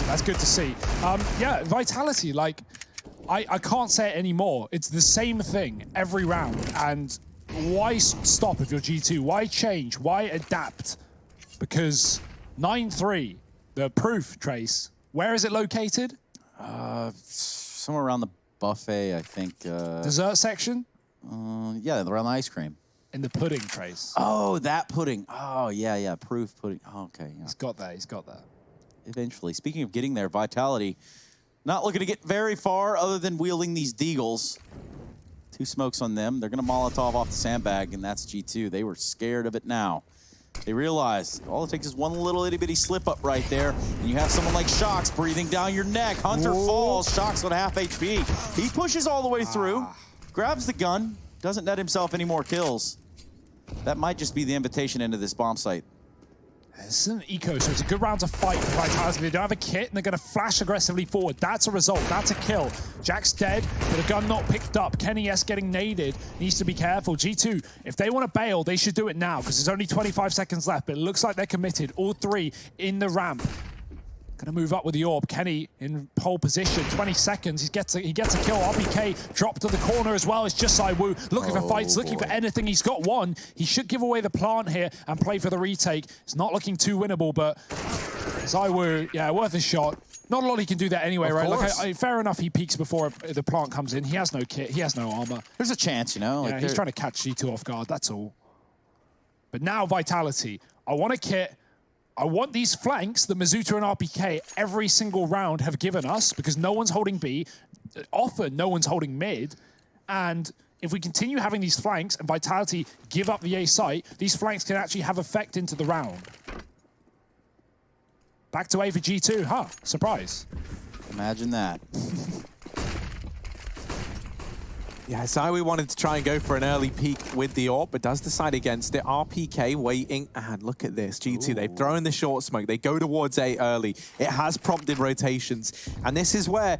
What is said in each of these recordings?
That's good to see. Um, yeah, Vitality, like, I, I can't say it anymore. It's the same thing every round. And why stop if you're G2? Why change? Why adapt? Because 9-3, the proof trace, where is it located? Uh, somewhere around the buffet, I think. Uh, Dessert section? Uh, yeah, around the ice cream. In the pudding trace. Oh, that pudding. Oh, yeah, yeah, proof pudding. Oh, okay. Yeah. He's got that, he's got that. Eventually. Speaking of getting there, Vitality not looking to get very far other than wielding these deagles. Two smokes on them. They're going to Molotov off the sandbag, and that's G2. They were scared of it now. They realize all it takes is one little itty bitty slip up right there, and you have someone like shox breathing down your neck. Hunter Whoa. falls, shox on half HP. He pushes all the way through, ah. grabs the gun, doesn't net himself any more kills. That might just be the invitation into this bomb site. This is an eco, so it's a good round to fight for Vitality. They don't have a kit, and they're going to flash aggressively forward. That's a result. That's a kill. JaCkz dead, but a gun not picked up. kennyS getting naded. Needs to be careful. G2, if they want to bail, they should do it now, because there's only 25 seconds left, but it looks like they're committed. All three in the ramp. Gonna move up with the orb. Kenny in pole position. 20 seconds. He gets a, he gets a kill. RPK dropped to the corner as well. It's just ZywOo looking oh, for fights, looking for anything. He's got one. He should give away the plant here and play for the retake. It's not looking too winnable, but ZywOo, yeah, worth a shot. Not a lot he can do that anyway, of right? Like, I, I, fair enough, he peeks before the plant comes in. He has no kit. He has no armor. There's a chance, you know? Like yeah, he's trying to catch G2 off guard. That's all. But now Vitality. I want a kit. I want these flanks that misutaaa and RPK every single round have given us because no one's holding B. Often, no one's holding mid. And if we continue having these flanks and Vitality give up the A site, these flanks can actually have effect into the round. Back to A for G2. Huh, surprise. Imagine that. Yeah, ZywOo wanted to try and go for an early peek with the AWP, but does decide against it. RPK waiting, and look at this. G2, Ooh. they've thrown the short smoke. They go towards A early. It has prompted rotations, and this is where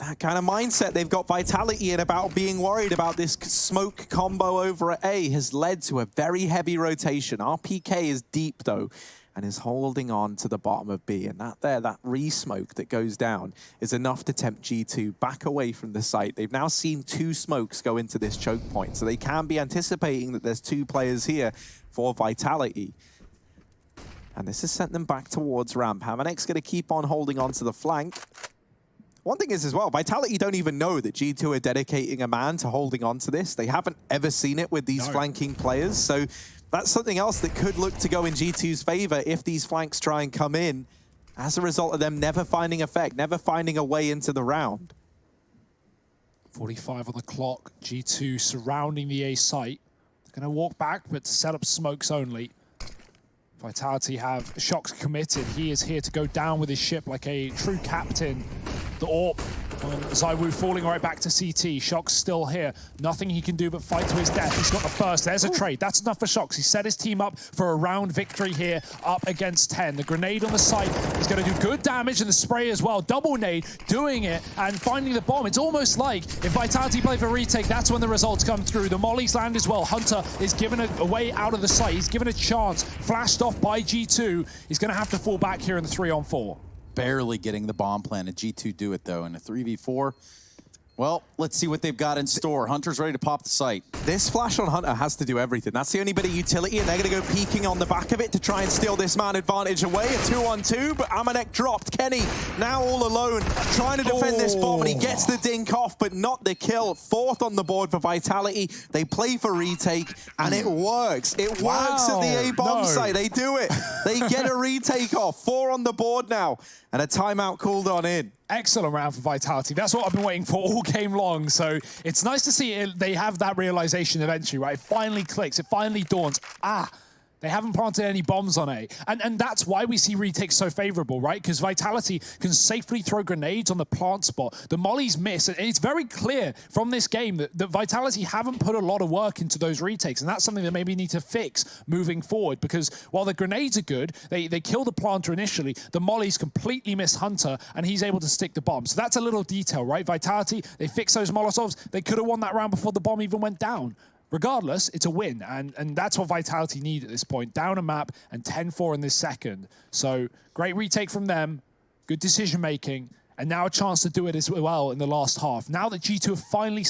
that kind of mindset they've got Vitality in about being worried about this smoke combo over at A has led to a very heavy rotation. RPK is deep, though and is holding on to the bottom of B. And that there, that re-smoke that goes down is enough to tempt G2 back away from the site. They've now seen two smokes go into this choke point, so they can be anticipating that there's two players here for Vitality. And this has sent them back towards ramp. AmaNEk's going to keep on holding on to the flank. One thing is as well, Vitality don't even know that G2 are dedicating a man to holding on to this. They haven't ever seen it with these no. flanking players. So that's something else that could look to go in G2's favor if these flanks try and come in as a result of them never finding effect, never finding a way into the round. 45 on the clock, G2 surrounding the A site. They're going to walk back, but set up smokes only. Vitality have shox committed. He is here to go down with his ship like a true captain. The um, ZywOo falling right back to CT. shox still here. Nothing he can do but fight to his death. He's got the first. There's a trade. That's enough for shox. He set his team up for a round victory here up against 10. The grenade on the site is going to do good damage and the spray as well. Double nade, doing it and finding the bomb. It's almost like if Vitality play for retake, that's when the results come through. The mollies land as well. Hunter is given a, a way out of the site. He's given a chance. Flashed off by G2. He's going to have to fall back here in the three on four barely getting the bomb planted. G2 do it, though, in a 3v4. Well, let's see what they've got in store. Hunter's ready to pop the site. This flash on Hunter has to do everything. That's the only bit of utility, and they're going to go peeking on the back of it to try and steal this man advantage away. A two-on-two, but AmaNEk dropped. Kenny now all alone, trying to defend oh. this bomb, and he gets the oh. dink off, but not the kill. Fourth on the board for Vitality. They play for retake, and it works. It wow. works at the A-bomb no. site. They do it. They get a retake off. Four on the board now, and a timeout called on in excellent round for Vitality. That's what I've been waiting for all game long. So it's nice to see it, they have that realization eventually, right? It finally clicks. It finally dawns. Ah, they haven't planted any bombs on A. And, and that's why we see retakes so favorable, right? Because Vitality can safely throw grenades on the plant spot. The mollies miss. And it's very clear from this game that, that Vitality haven't put a lot of work into those retakes. And that's something that maybe need to fix moving forward. Because while the grenades are good, they, they kill the planter initially. The mollies completely miss Hunter, and he's able to stick the bomb. So that's a little detail, right? Vitality, they fix those Molotovs. They could have won that round before the bomb even went down regardless, it's a win. And, and that's what Vitality need at this point. Down a map and 10-4 in this second. So great retake from them. good decision making, and now a chance to do it as well in the last half. Now that G2 have finally